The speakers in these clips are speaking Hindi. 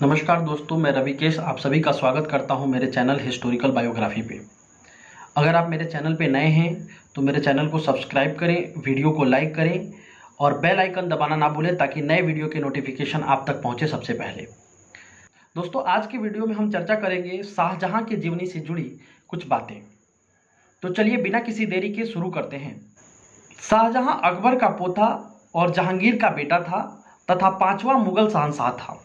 नमस्कार दोस्तों, मैं रविकेश। आप सभी का स्वागत करता हूँ मेरे चैनल हिस्टोरिकल बायोग्राफी पे। अगर आप मेरे चैनल पे नए हैं तो मेरे चैनल को सब्सक्राइब करें, वीडियो को लाइक करें और बेल आइकन दबाना ना भूलें ताकि नए वीडियो के नोटिफिकेशन आप तक पहुँचे सबसे पहले। दोस्तों, आज की वीडियो में हम चर्चा करेंगे शाहजहाँ के जीवनी से जुड़ी कुछ बातें। तो चलिए बिना किसी देरी के शुरू करते हैं। शाहजहाँ अकबर का पोता और जहांगीर का बेटा था तथा पांचवा मुगल शहनशाह था।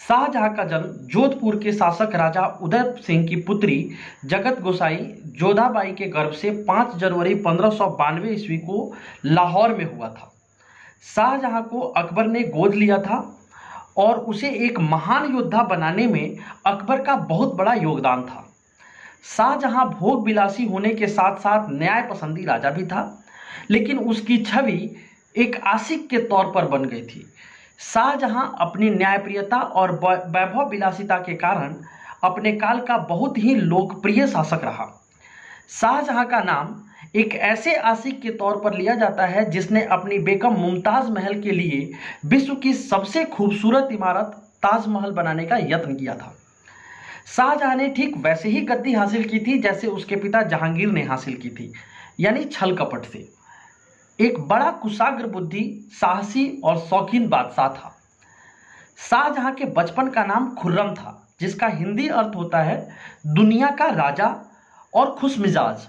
शाहजहां का जन्म जोधपुर के शासक राजा उदय सिंह की पुत्री जगत गोसाई जोधाबाई के गर्भ से 5 जनवरी पंद्रह ईस्वी को लाहौर में हुआ था। शाहजहां को अकबर ने गोद लिया था और उसे एक महान योद्धा बनाने में अकबर का बहुत बड़ा योगदान था। शाहजहां भोग विलासी होने के साथ साथ न्याय पसंदी राजा भी था, लेकिन उसकी छवि एक आशिक के तौर पर बन गई थी। शाहजहां अपनी न्यायप्रियता और वैभव विलासिता के कारण अपने काल का बहुत ही लोकप्रिय शासक रहा। शाहजहां का नाम एक ऐसे आशिक के तौर पर लिया जाता है जिसने अपनी बेगम मुमताज़ महल के लिए विश्व की सबसे खूबसूरत इमारत ताजमहल बनाने का यत्न किया था। शाहजहां ने ठीक वैसे ही गद्दी हासिल की थी जैसे उसके पिता जहांगीर ने हासिल की थी, यानी छल कपट से। एक बड़ा कुशाग्र बुद्धि, साहसी और शौकीन बादशाह था। शाहजहां के बचपन का नाम खुर्रम था, जिसका हिंदी अर्थ होता है, दुनिया का राजा और खुश मिजाज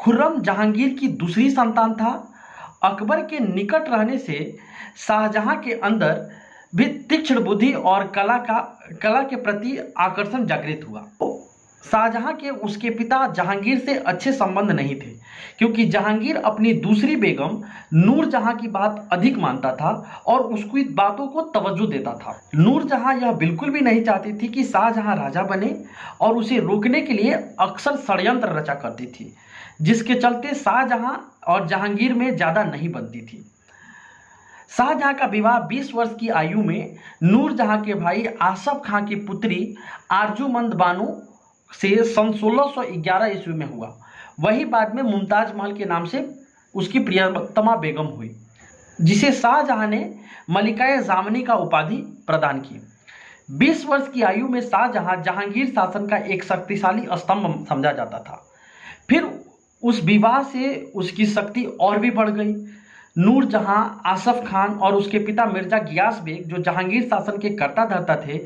खुर्रम जहांगीर की दूसरी संतान था। अकबर के निकट रहने से शाहजहां के अंदर भी तीक्ष्ण बुद्धि और कला का, कला के प्रति आकर्षण जागृत हुआ। शाहजहां के उसके पिता जहांगीर से अच्छे संबंध नहीं थे, क्योंकि जहांगीर अपनी दूसरी बेगम नूर जहाँ की बात अधिक मानता था और उसकी बातों को तवज्जो देता था। नूर जहाँ यह बिल्कुल भी नहीं चाहती थी कि शाहजहां राजा बने और उसे रोकने के लिए अक्सर षडयंत्र रचा करती थी, जिसके चलते शाहजहां और जहांगीर में ज़्यादा नहीं बनती थी। शाहजहां का विवाह 20 वर्ष की आयु में नूर जहाँ के भाई आसफ खां की पुत्री आरजूमंद बानो से सन 1611 ईस्वी में हुआ। वही बाद में मुमताज़ महल के नाम से उसकी प्रियतमा बेगम हुई, जिसे शाहजहां ने मलिका जामनी का उपाधि प्रदान की। 20 वर्ष की आयु में शाहजहां जहांगीर शासन का एक शक्तिशाली स्तंभ समझा जाता था। फिर उस विवाह से उसकी शक्ति और भी बढ़ गई। नूर जहाँ आसफ खान और उसके पिता मिर्ज़ा गियास बेग, जो जहांगीर शासन के कर्ता धर्ता थे,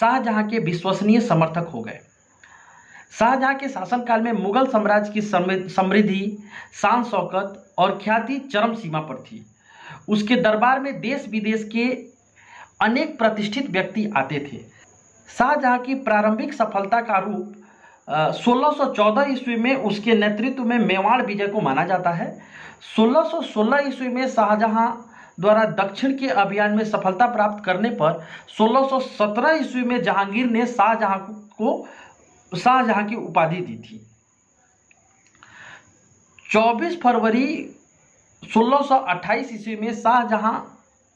शाहजहां के विश्वसनीय समर्थक हो गए। शाहजहां के शासनकाल में मुगल साम्राज्य की समृद्धि, शान शौकत और ख्याति चरम सीमा पर थी। उसके दरबार में देश विदेश के अनेक प्रतिष्ठित व्यक्ति आते थे। शाहजहां की प्रारंभिक सफलता का रूप 1614 ईस्वी में उसके नेतृत्व में मेवाड़ विजय को माना जाता है। 1616 ईस्वी में शाहजहां द्वारा दक्षिण के अभियान में सफलता प्राप्त करने पर 1617 ईस्वी में जहांगीर ने शाहजहां को शाहजहां की उपाधि दी थी। 24 फरवरी 1628 ईस्वी में शाहजहां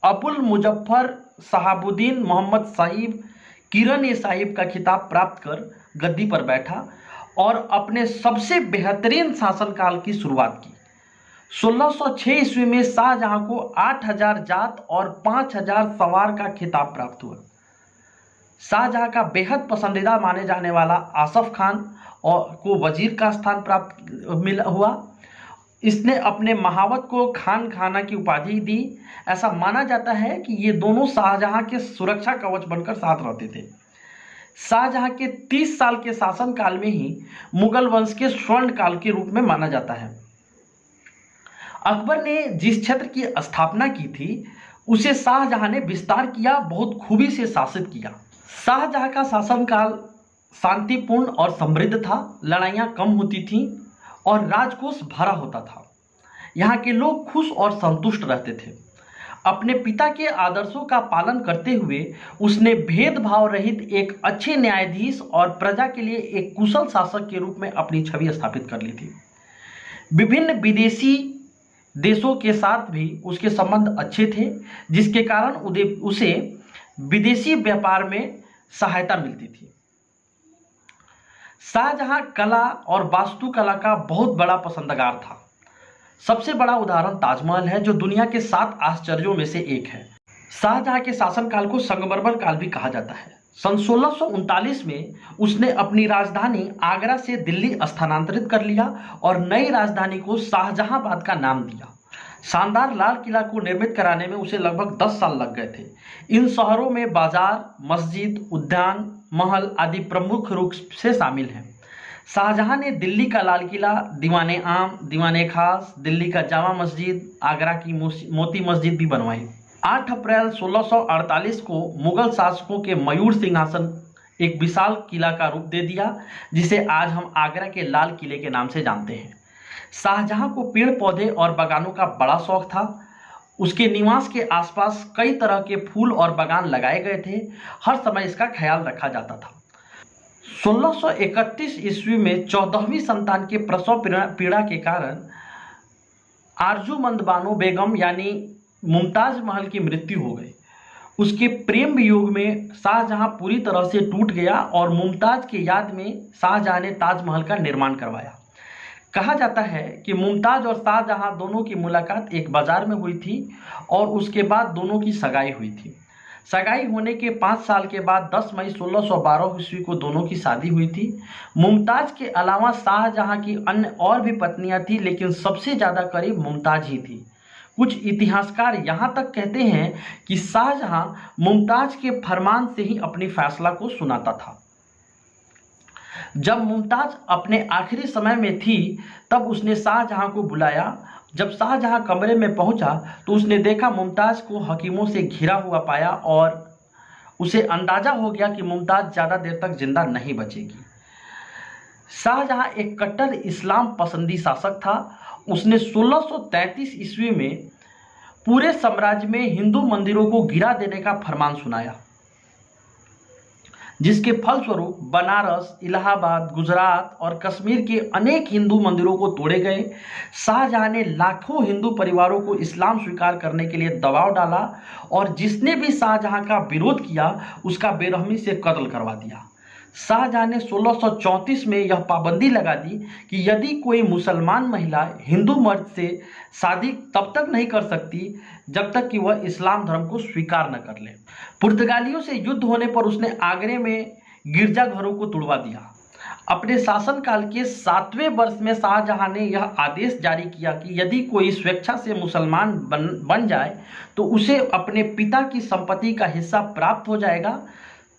अबुल मुजफ्फर शहाबुद्दीन मोहम्मद साहिब, किरण ए साहिब का खिताब प्राप्त कर गद्दी पर बैठा और अपने सबसे बेहतरीन शासनकाल की शुरुआत की। 1606 ईस्वी में शाहजहां को 8000 जात और 5000 सवार का खिताब प्राप्त हुआ। शाहजहां का बेहद पसंदीदा माने जाने वाला आसफ खान और को वज़ीर का स्थान प्राप्त मिला हुआ। इसने अपने महावत को खान खाना की उपाधि दी। ऐसा माना जाता है कि ये दोनों शाहजहां के सुरक्षा कवच बनकर साथ रहते थे। शाहजहां के 30 साल के शासनकाल में ही मुगल वंश के स्वर्ण काल के रूप में माना जाता है। अकबर ने जिस क्षेत्र की स्थापना की थी, उसे शाहजहां ने विस्तार किया, बहुत खूबी से शासित किया। शाहजहां का शासनकाल शांतिपूर्ण और समृद्ध था, लड़ाइयाँ कम होती थीं और राजकोष भरा होता था। यहाँ के लोग खुश और संतुष्ट रहते थे। अपने पिता के आदर्शों का पालन करते हुए उसने भेदभाव रहित एक अच्छे न्यायाधीश और प्रजा के लिए एक कुशल शासक के रूप में अपनी छवि स्थापित कर ली थी। विभिन्न विदेशी देशों के साथ भी उसके संबंध अच्छे थे, जिसके कारण उदय उसे विदेशी व्यापार में सहायता मिलती थी। शाहजहां कला और वास्तुकला का बहुत बड़ा पसंदगार था। सबसे बड़ा उदाहरण ताजमहल है, जो दुनिया के सात आश्चर्यों में से एक है। शाहजहां के शासनकाल को संगमरमर काल भी कहा जाता है। सन सोलह में उसने अपनी राजधानी आगरा से दिल्ली स्थानांतरित कर लिया और नई राजधानी को शाहजहांबाद का नाम दिया। शानदार लाल किला को निर्मित कराने में उसे लगभग 10 साल लग गए थे। इन शहरों में बाज़ार, मस्जिद, उद्यान, महल आदि प्रमुख रूप से शामिल हैं। शाहजहां ने दिल्ली का लाल किला, दीवाने आम, दीवाने खास, दिल्ली का जामा मस्जिद, आगरा की मोती मस्जिद भी बनवाई। 8 अप्रैल 1648 को मुगल शासकों के मयूर सिंहासन एक विशाल किला का रूप दे दिया, जिसे आज हम आगरा के लाल किले के नाम से जानते हैं। शाहजहां को पेड़ पौधे और बागानों का बड़ा शौक था। उसके निवास के आसपास कई तरह के फूल और बागान लगाए गए थे। हर समय इसका ख्याल रखा जाता था। 1631 ईस्वी में चौदहवीं संतान के प्रसव पीड़ा के कारण आरजूमंद बानो बेगम यानी मुमताज़ महल की मृत्यु हो गई। उसके प्रेम वियोग में शाहजहां पूरी तरह से टूट गया और मुमताज़ के याद में शाहजहां ने ताजमहल का निर्माण करवाया। कहा जाता है कि मुमताज़ और शाहजहां दोनों की मुलाकात एक बाज़ार में हुई थी और उसके बाद दोनों की सगाई हुई थी। सगाई होने के पाँच साल के बाद 10 मई 1612 ईस्वी को दोनों की शादी हुई थी। मुमताज़ के अलावा शाहजहां की अन्य और भी पत्नियाँ थीं, लेकिन सबसे ज़्यादा करीब मुमताज़ ही थी। कुछ इतिहासकार यहाँ तक कहते हैं कि शाहजहां मुमताज़ के फरमान से ही अपनी फैसला को सुनाता था। जब मुमताज़ अपने आखिरी समय में थी, तब उसने शाहजहां को बुलाया। जब शाहजहां कमरे में पहुँचा तो उसने देखा मुमताज़ को हकीमों से घिरा हुआ पाया और उसे अंदाज़ा हो गया कि मुमताज़ ज़्यादा देर तक ज़िंदा नहीं बचेगी। शाहजहां एक कट्टर इस्लाम पसंदी शासक था। उसने 1633 ईस्वी में पूरे साम्राज्य में हिंदू मंदिरों को गिरा देने का फरमान सुनाया। जिसके फलस्वरूप बनारस, इलाहाबाद, गुजरात और कश्मीर के अनेक हिंदू मंदिरों को तोड़े गए। शाहजहां ने लाखों हिंदू परिवारों को इस्लाम स्वीकार करने के लिए दबाव डाला और जिसने भी शाहजहां का विरोध किया, उसका बेरहमी से कत्ल करवा दिया। शाहजहां ने 1634 में यह पाबंदी लगा दी कि यदि कोई मुसलमान महिला हिंदू मर्द से शादी तब तक नहीं कर सकती, जब तक कि वह इस्लाम धर्म को स्वीकार न कर ले। पुर्तगालियों से युद्ध होने पर उसने आगरे में गिरजाघरों को तुड़वा दिया। अपने शासनकाल के सातवें वर्ष में शाहजहां ने यह आदेश जारी किया कि यदि कोई स्वेच्छा से मुसलमान बन बन जाए तो उसे अपने पिता की संपत्ति का हिस्सा प्राप्त हो जाएगा।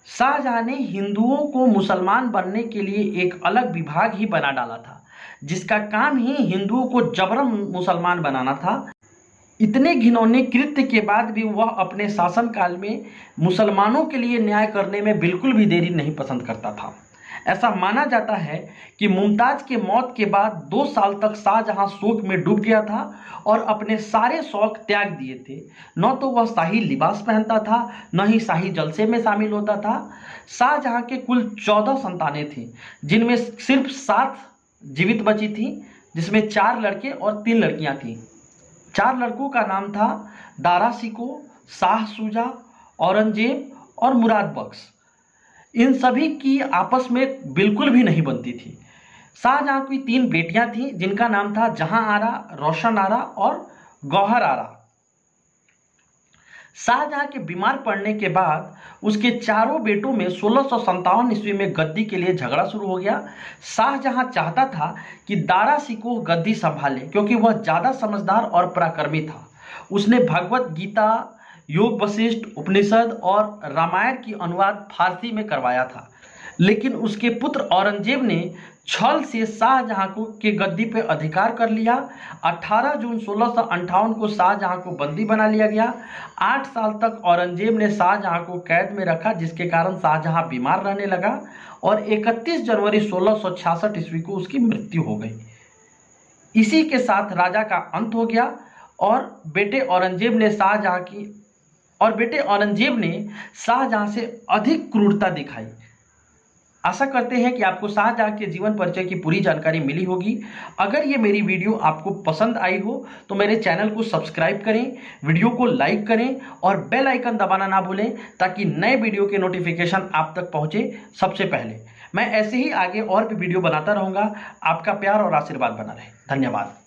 शाहजहां ने हिंदुओं को मुसलमान बनने के लिए एक अलग विभाग ही बना डाला था, जिसका काम ही हिंदुओं को जबरन मुसलमान बनाना था। इतने घिनौने कृत्य के बाद भी वह अपने शासनकाल में मुसलमानों के लिए न्याय करने में बिल्कुल भी देरी नहीं पसंद करता था। ऐसा माना जाता है कि मुमताज़ के मौत के बाद दो साल तक शाहजहां शोक में डूब गया था और अपने सारे शौक त्याग दिए थे। न तो वह शाही लिबास पहनता था, न ही शाही जलसे में शामिल होता था। शाहजहां के कुल चौदह संतानें थीं, जिनमें सिर्फ़ सात जीवित बची थी, जिसमें चार लड़के और तीन लड़कियाँ थीं। चार लड़कों का नाम था दारा सिको, शाह सुजा, औरंगज़ेब और मुराद बख्श। इन सभी की आपस में बिल्कुल भी नहीं बनती थी। शाहजहां की तीन बेटियाँ थीं, जिनका नाम था जहाँ आरा रोशन आरा और गौहर आरा शाहजहां के बीमार पड़ने के बाद उसके चारों बेटों में सोलह सौ ईस्वी में गद्दी के लिए झगड़ा शुरू हो गया। शाहजहां चाहता था कि दारा सिको गद्दी संभाले, क्योंकि वह ज़्यादा समझदार और पराक्रमी था। उसने भगवत गीता योग वशिष्ठ उपनिषद और रामायण की अनुवाद फारसी में करवाया था। लेकिन उसके पुत्र औरंगज़ेब ने छल से शाहजहां को के गद्दी पर अधिकार कर लिया। 18 जून सोलह को शाहजहां को बंदी बना लिया गया। आठ साल तक औरंगज़ेब ने शाहजहां को कैद में रखा, जिसके कारण शाहजहां बीमार रहने लगा और 31 जनवरी सोलह ईस्वी को उसकी मृत्यु हो गई। इसी के साथ राजा का अंत हो गया और बेटे औरंगज़ेब ने शाहजहां की और बेटे औरंगज़ेब ने शाहजहां से अधिक क्रूरता दिखाई। आशा करते हैं कि आपको शाहजहां के जीवन परिचय की पूरी जानकारी मिली होगी। अगर ये मेरी वीडियो आपको पसंद आई हो तो मेरे चैनल को सब्सक्राइब करें, वीडियो को लाइक करें और बेल आइकन दबाना ना भूलें, ताकि नए वीडियो के नोटिफिकेशन आप तक पहुँचे सबसे पहले। मैं ऐसे ही आगे और भी वीडियो बनाता रहूँगा। आपका प्यार और आशीर्वाद बना रहे। धन्यवाद।